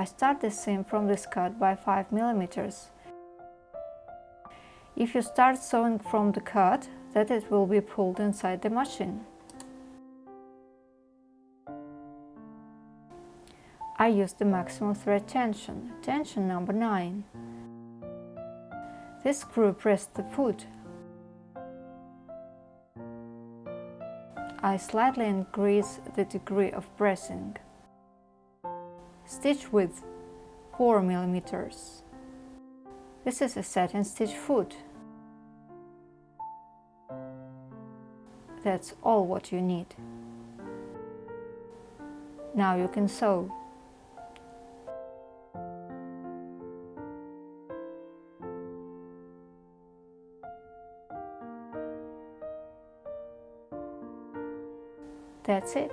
I start the seam from this cut by 5 millimeters. If you start sewing from the cut, that it will be pulled inside the machine. I use the maximum thread tension, tension number 9. This screw pressed the foot. I slightly increase the degree of pressing. Stitch width 4 millimeters. This is a satin stitch foot. That's all what you need. Now you can sew. That's it.